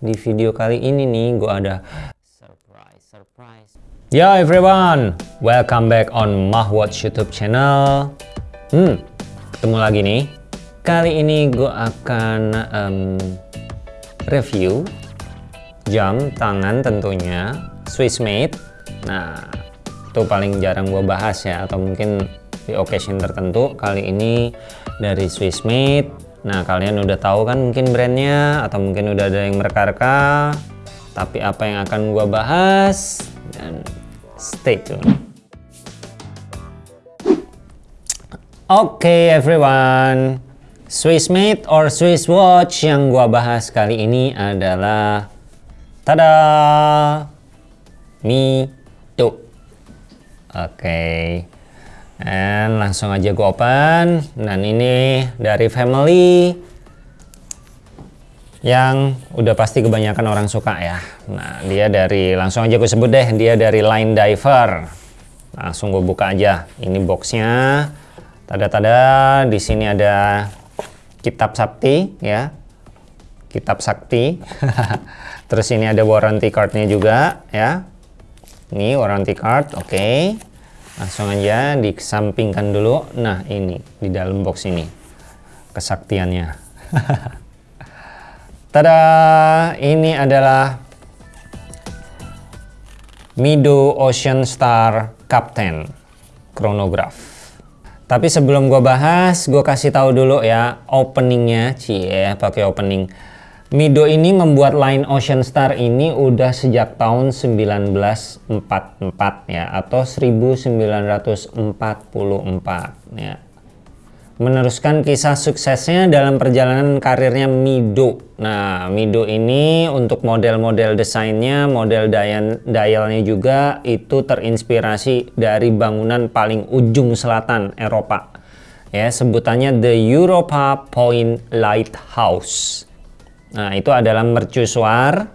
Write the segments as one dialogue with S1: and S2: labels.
S1: di video kali ini nih gue ada surprise surprise Yo everyone, welcome back on Mahwatch YouTube channel. Hmm, ketemu lagi nih. Kali ini gue akan um, review jam tangan tentunya Swiss made. Nah, itu paling jarang gue bahas ya, atau mungkin di occasion tertentu. Kali ini dari Swiss made. Nah, kalian udah tahu kan mungkin brandnya, atau mungkin udah ada yang mereka-reka. Tapi apa yang akan gue bahas dan stay tune. Oke okay, everyone, Swiss made or Swiss watch yang gua bahas kali ini adalah tada Mito. Oke. Okay. Dan langsung aja gua open dan ini dari family yang udah pasti kebanyakan orang suka ya. Nah, dia dari langsung aja gue sebut deh, dia dari Line Diver. Langsung gue buka aja. Ini boxnya. Tada-tada, di sini ada kitab sakti ya. Kitab sakti. Terus ini ada warranty cardnya juga ya. Ini warranty card, oke. Okay. Langsung aja dikesampingkan dulu. Nah, ini di dalam box ini kesaktiannya. Tada, ini adalah Mido Ocean Star Captain Chronograph. Tapi sebelum gue bahas, gue kasih tahu dulu ya openingnya, cie pakai opening. Mido ini membuat line Ocean Star ini udah sejak tahun 1944 ya atau 1944 ya meneruskan kisah suksesnya dalam perjalanan karirnya Mido. Nah, Mido ini untuk model-model desainnya, model dial dialnya juga itu terinspirasi dari bangunan paling ujung selatan Eropa. Ya, sebutannya The Europa Point Lighthouse. Nah, itu adalah mercusuar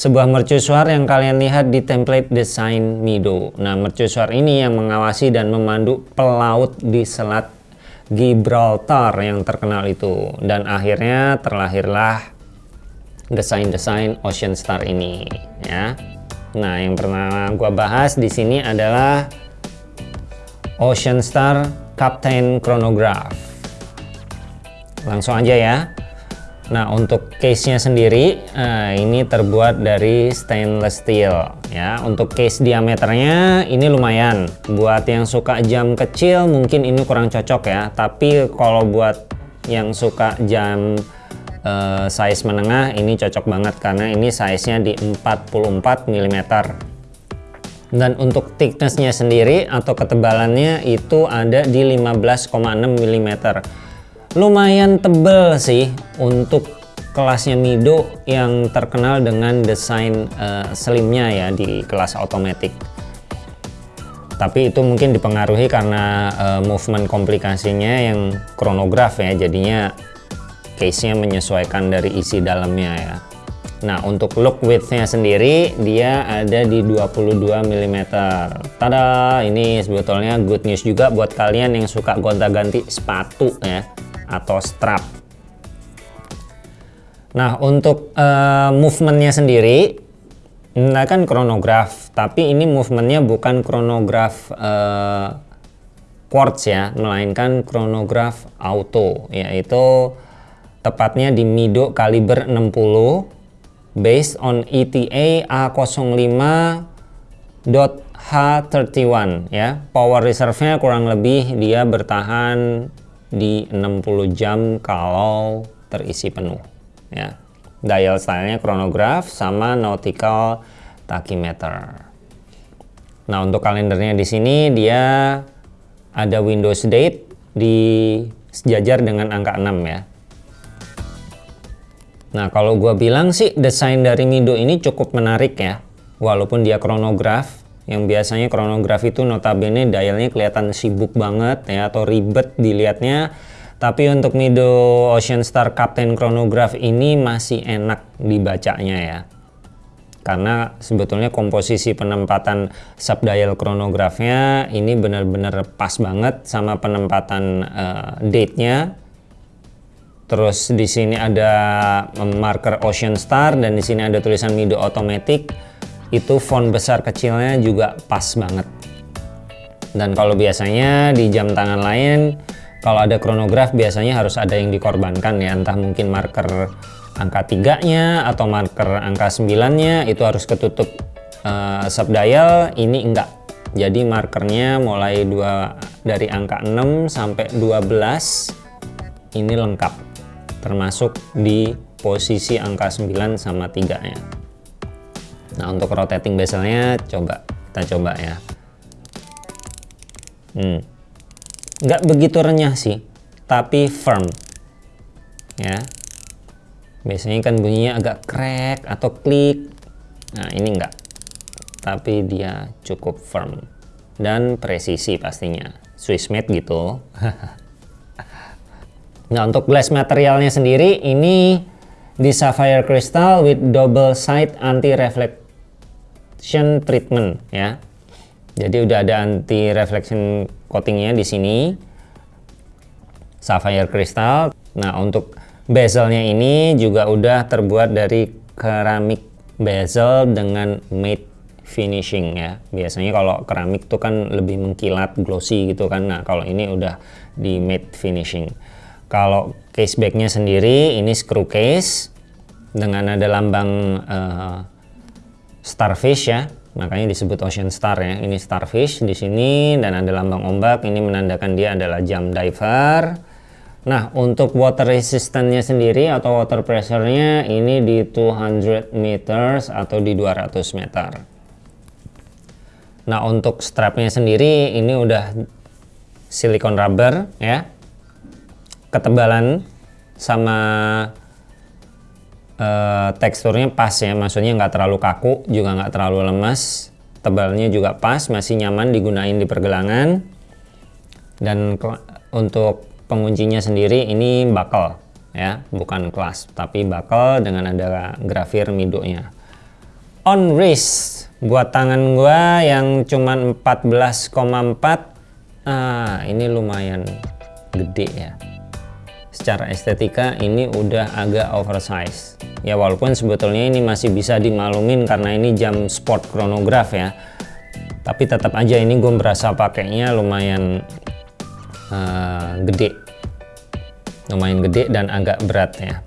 S1: sebuah mercusuar yang kalian lihat di template desain Mido. Nah, mercusuar ini yang mengawasi dan memandu pelaut di Selat Gibraltar yang terkenal itu dan akhirnya terlahirlah desain-desain Ocean Star ini ya. Nah, yang pernah gua bahas di sini adalah Ocean Star Captain Chronograph. Langsung aja ya. Nah untuk case-nya sendiri uh, ini terbuat dari stainless steel ya. Untuk case diameternya ini lumayan. Buat yang suka jam kecil mungkin ini kurang cocok ya. Tapi kalau buat yang suka jam uh, size menengah ini cocok banget karena ini size-nya di 44 mm. Dan untuk thickness-nya sendiri atau ketebalannya itu ada di 15,6 mm lumayan tebel sih untuk kelasnya Mido yang terkenal dengan desain uh, slimnya ya di kelas otomatis tapi itu mungkin dipengaruhi karena uh, movement komplikasinya yang kronograf ya jadinya case nya menyesuaikan dari isi dalamnya ya. Nah untuk look widthnya sendiri dia ada di 22 mm Tada! Ini sebetulnya good news juga buat kalian yang suka gonta-ganti sepatu ya atau strap. Nah, untuk uh, movementnya sendiri, ini kan kronograf, tapi ini movementnya bukan kronograf uh, quartz ya, melainkan kronograf auto, yaitu tepatnya di Mido kaliber 60 based on ETA A05.H31 ya. Power reserve-nya kurang lebih dia bertahan di 60 jam kalau terisi penuh ya. Dial stylenya chronograph sama nautical tachymeter nah untuk kalendernya di sini dia ada Windows date di sejajar dengan angka 6 ya. Nah kalau gua bilang sih desain dari Mido ini cukup menarik ya. Walaupun dia chronograph yang biasanya kronograf itu notabene dialnya kelihatan sibuk banget ya atau ribet dilihatnya. Tapi untuk Mido Ocean Star Captain Chronograph ini masih enak dibacanya ya. Karena sebetulnya komposisi penempatan subdial chronografnya ini benar-benar pas banget sama penempatan uh, date-nya. Terus di sini ada marker Ocean Star dan di sini ada tulisan Mido Automatic. Itu font besar kecilnya juga pas banget. Dan kalau biasanya di jam tangan lain kalau ada chronograph biasanya harus ada yang dikorbankan ya, entah mungkin marker angka tiganya atau marker angka 9-nya itu harus ketutup uh, subdial, ini enggak. Jadi markernya mulai dua dari angka 6 sampai 12 ini lengkap termasuk di posisi angka 9 sama 3 nya nah untuk rotating bezelnya coba. Kita coba ya. Hmm. nggak begitu renyah sih tapi firm. Ya. Biasanya kan bunyinya agak crack atau klik. Nah ini enggak tapi dia cukup firm. Dan presisi pastinya. Swissmade gitu. Nah untuk glass materialnya sendiri ini di sapphire crystal with double side anti reflection treatment ya. Jadi udah ada anti reflection coatingnya di sini sapphire crystal. Nah untuk bezelnya ini juga udah terbuat dari keramik bezel dengan matte finishing ya. Biasanya kalau keramik tuh kan lebih mengkilat glossy gitu kan. Nah kalau ini udah di matte finishing. Kalau case backnya sendiri ini screw case dengan ada lambang uh, starfish ya, makanya disebut ocean star ya. Ini starfish di sini dan ada lambang ombak. Ini menandakan dia adalah jam diver. Nah, untuk water resistance-nya sendiri atau water pressure-nya ini di 200 meters atau di 200 meter. Nah, untuk strapnya sendiri ini udah silikon rubber ya ketebalan sama uh, teksturnya pas ya maksudnya nggak terlalu kaku juga nggak terlalu lemas tebalnya juga pas masih nyaman digunain di pergelangan. Dan untuk penguncinya sendiri ini buckle ya bukan kelas tapi buckle dengan ada grafir midonya on wrist buat tangan gua yang cuman 14,4 ah ini lumayan gede ya secara estetika ini udah agak oversize. Ya walaupun sebetulnya ini masih bisa dimalumin karena ini jam sport chronograph ya. Tapi tetap aja ini gue berasa pakainya lumayan uh, gede. Lumayan gede dan agak berat ya.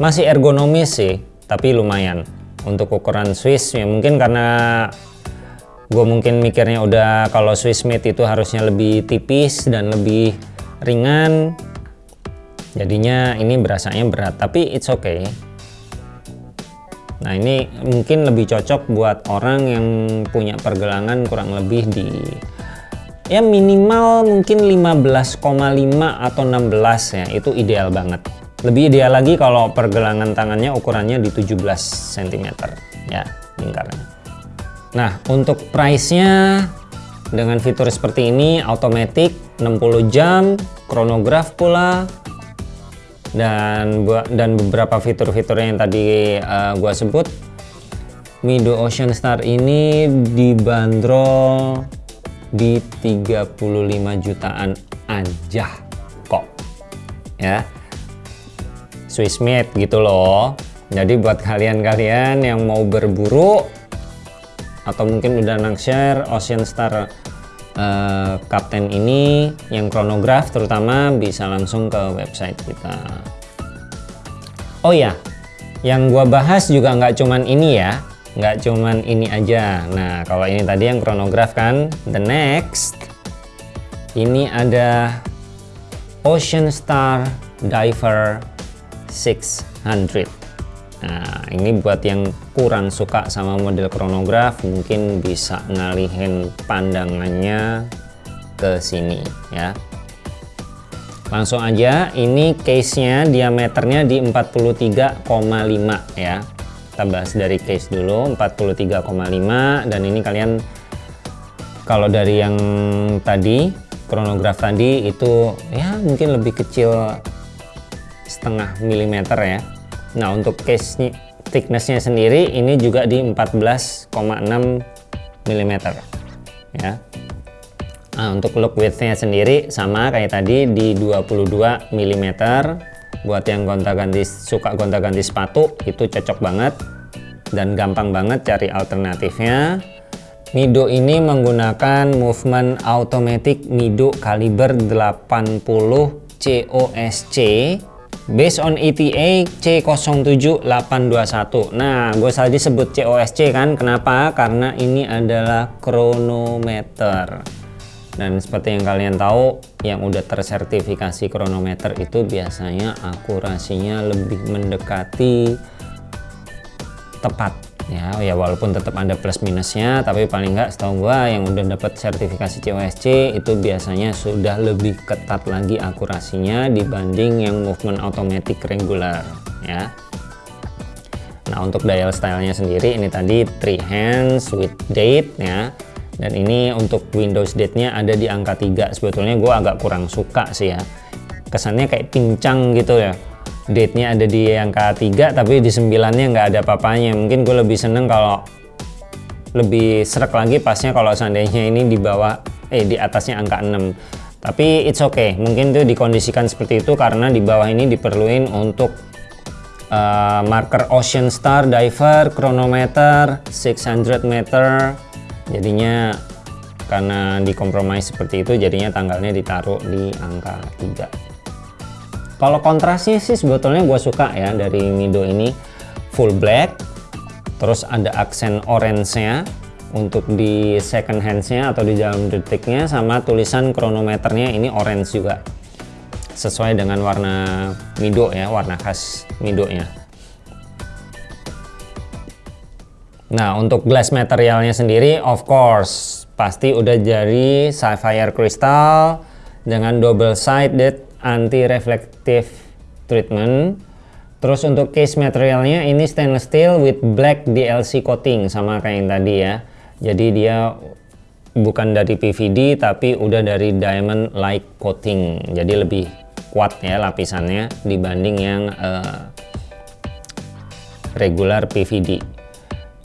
S1: Masih ergonomis sih tapi lumayan. Untuk ukuran Swiss ya mungkin karena gue mungkin mikirnya udah kalau Swiss made itu harusnya lebih tipis dan lebih ringan jadinya ini berasanya berat tapi it's okay. Nah ini mungkin lebih cocok buat orang yang punya pergelangan kurang lebih di ya minimal mungkin 15,5 atau 16 ya itu ideal banget. Lebih ideal lagi kalau pergelangan tangannya ukurannya di 17 cm ya lingkarannya. Nah untuk price nya dengan fitur seperti ini automatic 60 jam chronograph pula dan dan beberapa fitur-fitur yang tadi uh, gua sebut Mido Ocean Star ini dibanderol di 35 jutaan aja kok ya. Swiss made gitu loh. Jadi buat kalian-kalian yang mau berburu atau mungkin udah naksir Ocean Star uh, kapten ini yang chronograph terutama bisa langsung ke website kita. Oh ya yang gua bahas juga nggak cuman ini ya nggak cuman ini aja. Nah kalau ini tadi yang chronograph kan the next ini ada Ocean Star Diver 600 Nah, ini buat yang kurang suka sama model chronograph mungkin bisa ngalihin pandangannya ke sini ya. Langsung aja, ini case-nya diameternya di 43,5 ya. Kita bahas dari case dulu, 43,5 dan ini kalian kalau dari yang tadi chronograph tadi itu ya mungkin lebih kecil setengah milimeter ya Nah untuk case thicknessnya sendiri ini juga di 14,6 mm ya Nah, untuk look widthnya sendiri sama kayak tadi di 22 mm. Buat yang gonta-ganti suka gonta-ganti sepatu itu cocok banget dan gampang banget cari alternatifnya. Mido ini menggunakan movement automatic Mido kaliber 80 COSC based on ETA C07821. Nah, gue tadi sebut COSC kan, kenapa? Karena ini adalah kronometer. Dan seperti yang kalian tahu, yang udah tersertifikasi kronometer itu biasanya akurasinya lebih mendekati tepat ya ya walaupun tetap ada plus minusnya tapi paling nggak setahu gua yang udah dapat sertifikasi COSC itu biasanya sudah lebih ketat lagi akurasinya dibanding yang movement automatic regular ya. Nah untuk dial stylenya sendiri ini tadi three hands with date ya. Dan ini untuk Windows date-nya ada di angka 3 sebetulnya gua agak kurang suka sih ya. Kesannya kayak pincang gitu ya date-nya ada di angka 3 tapi di 9-nya nggak ada papanya mungkin gue lebih seneng kalau lebih serak lagi pasnya kalau seandainya ini di bawah eh di atasnya angka 6 tapi it's okay. Mungkin itu dikondisikan seperti itu karena di bawah ini diperluin untuk uh, marker Ocean Star Diver chronometer 600 meter. Jadinya karena dikompromis seperti itu jadinya tanggalnya ditaruh di angka 3 kalau kontrasnya sih sebetulnya gue suka ya dari Mido ini full black, terus ada aksen orange-nya untuk di second hands-nya atau di dalam detiknya sama tulisan kronometernya ini orange juga sesuai dengan warna Mido ya, warna khas Mido-nya. Nah, untuk glass materialnya sendiri of course pasti udah jadi sapphire crystal dengan double sided anti reflective treatment. Terus untuk case materialnya ini stainless steel with black DLC coating sama kayak yang tadi ya. Jadi dia bukan dari PVD tapi udah dari diamond like coating. Jadi lebih kuat ya lapisannya dibanding yang uh, regular PVD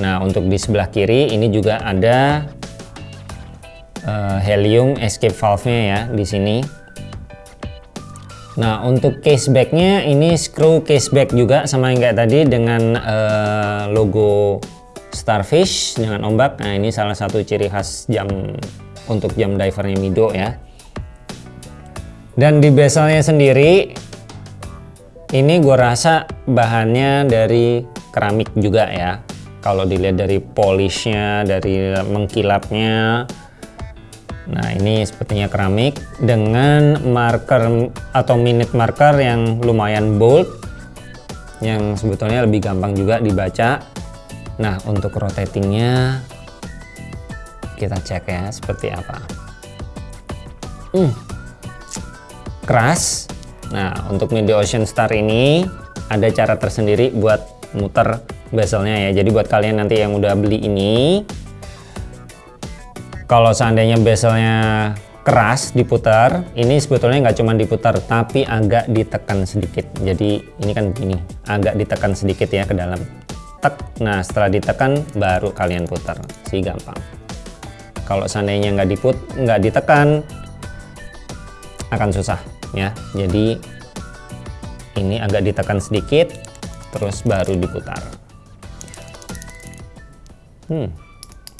S1: nah untuk di sebelah kiri ini juga ada uh, helium escape valve nya ya di sini Nah untuk casebacknya ini screw caseback juga sama yang kayak tadi dengan uh, logo starfish dengan ombak. Nah ini salah satu ciri khas jam untuk jam divernya Mido ya. Dan di bezelnya sendiri ini gue rasa bahannya dari keramik juga ya. Kalau dilihat dari polishnya, dari mengkilapnya, Nah ini sepertinya keramik dengan marker atau minute marker yang lumayan bold yang sebetulnya lebih gampang juga dibaca. Nah untuk rotatingnya kita cek ya seperti apa. Hmm, keras. Nah untuk Midi Ocean Star ini ada cara tersendiri buat muter bezelnya ya. Jadi buat kalian nanti yang udah beli ini kalau seandainya bezelnya keras diputar ini sebetulnya nggak cuma diputar tapi agak ditekan sedikit. Jadi ini kan begini agak ditekan sedikit ya ke dalam. Tek. Nah setelah ditekan baru kalian putar. Sih gampang. Kalau seandainya nggak diput nggak ditekan akan susah ya. Jadi ini agak ditekan sedikit terus baru diputar. Hmm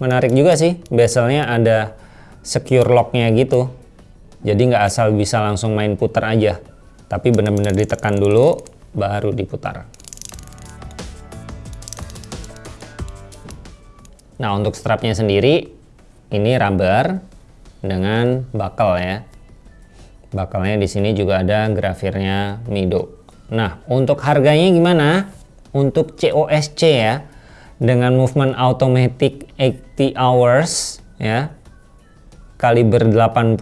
S1: menarik juga sih bezelnya ada secure locknya gitu. Jadi nggak asal bisa langsung main putar aja. Tapi benar-benar ditekan dulu baru diputar. Nah untuk strapnya sendiri ini rubber dengan buckle ya. Buckle-nya di sini juga ada grafirnya Mido. Nah untuk harganya gimana? Untuk COSC ya dengan movement automatic 80 hours ya kaliber 80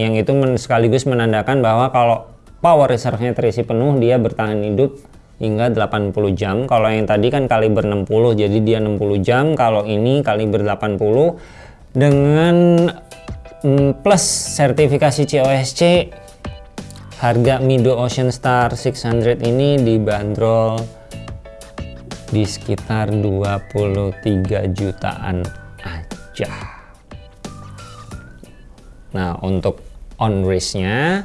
S1: yang itu men sekaligus menandakan bahwa kalau power reserve-nya terisi penuh dia bertahan hidup hingga 80 jam. Kalau yang tadi kan kaliber 60 jadi dia 60 jam. Kalau ini kaliber 80 dengan mm, plus sertifikasi COSC harga Mido Ocean Star 600 ini dibanderol di sekitar 23 jutaan aja Nah, untuk on race-nya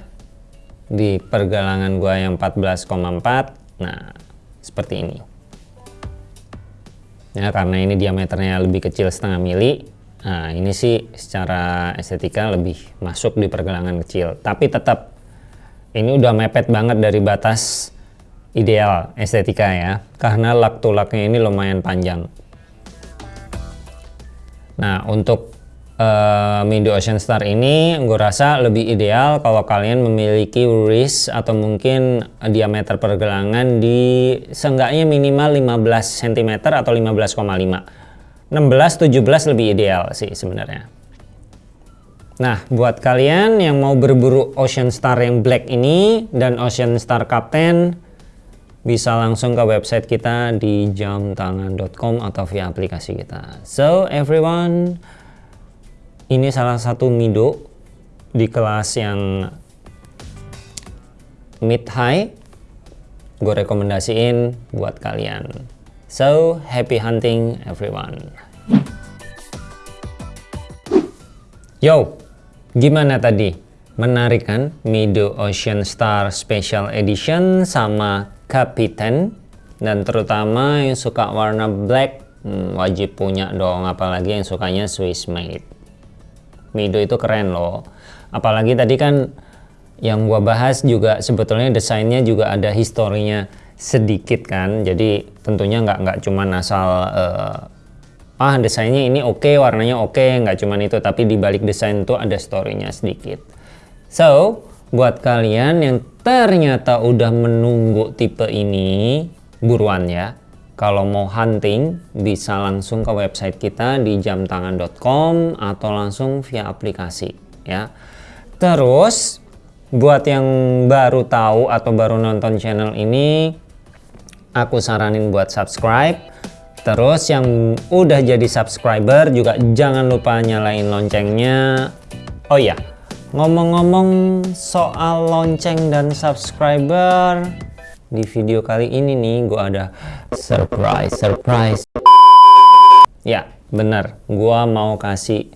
S1: di pergelangan gua yang 14,4, nah seperti ini. Ya, karena ini diameternya lebih kecil setengah mili, nah ini sih secara estetika lebih masuk di pergelangan kecil. Tapi tetap ini udah mepet banget dari batas ideal estetika ya, karena lak tulaknya ini lumayan panjang. Nah, untuk uh, Ocean Star ini gue rasa lebih ideal kalau kalian memiliki wrist atau mungkin diameter pergelangan di seenggaknya minimal 15 cm atau 15,5 16 17 lebih ideal sih sebenarnya Nah buat kalian yang mau berburu Ocean Star yang black ini dan Ocean Star Captain bisa langsung ke website kita di jamtangan.com atau via aplikasi kita. So everyone, ini salah satu Mido di kelas yang mid high. Gue rekomendasiin buat kalian. So happy hunting everyone. Yo gimana tadi? Menarik kan? Mido Ocean Star Special Edition sama Captain dan terutama yang suka warna black hmm, wajib punya dong apalagi yang sukanya Swiss made. Mido itu keren loh. Apalagi tadi kan yang gua bahas juga sebetulnya desainnya juga ada historinya sedikit kan jadi tentunya nggak nggak cuma asal uh, ah desainnya ini oke okay, warnanya oke okay, nggak cuma itu tapi di balik desain itu ada storynya sedikit. So buat kalian yang ternyata udah menunggu tipe ini buruan ya kalau mau hunting bisa langsung ke website kita di jamtangan.com atau langsung via aplikasi ya. Terus buat yang baru tahu atau baru nonton channel ini aku saranin buat subscribe. Terus yang udah jadi subscriber juga jangan lupa nyalain loncengnya. Oh iya, ngomong-ngomong soal lonceng dan subscriber, di video kali ini nih gue ada surprise surprise. Ya bener gue mau kasih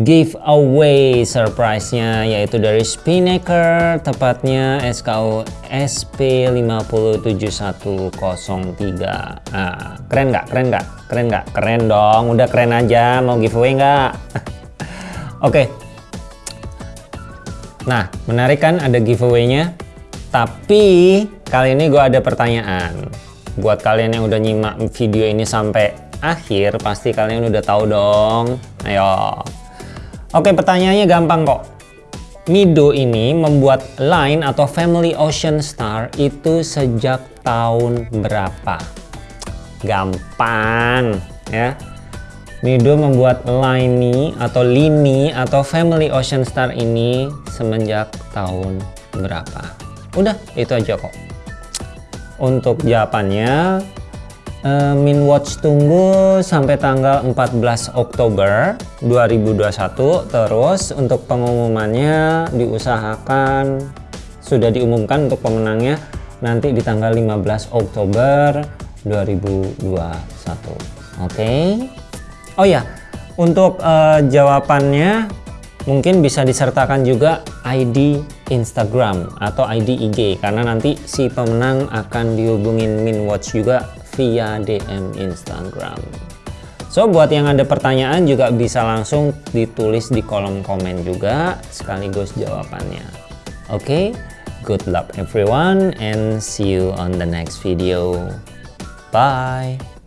S1: giveaway surprise-nya yaitu dari Spinnaker tepatnya SKU SP57103 nah, keren nggak? Keren nggak? Keren nggak? Keren dong. Udah keren aja. Mau giveaway nggak? Oke okay. Nah menarik kan ada giveaway-nya tapi kali ini gue ada pertanyaan. Buat kalian yang udah nyimak video ini sampai akhir, pasti kalian udah tahu dong. Ayo. Oke, pertanyaannya gampang kok. Mido ini membuat line atau Family Ocean Star itu sejak tahun berapa? Gampang ya. Mido membuat line ini atau lini atau Family Ocean Star ini semenjak tahun berapa? Udah, itu aja kok. Untuk jawabannya, uh, Min Watch tunggu sampai tanggal 14 Oktober 2021. Terus untuk pengumumannya diusahakan sudah diumumkan untuk pemenangnya nanti di tanggal 15 Oktober 2021. Oke. Okay? Oh ya, untuk uh, jawabannya mungkin bisa disertakan juga ID Instagram atau ID IG karena nanti si pemenang akan dihubungin Minwatch juga via DM Instagram. So buat yang ada pertanyaan juga bisa langsung ditulis di kolom komen juga sekaligus jawabannya. Oke, okay? good luck everyone and see you on the next video. Bye.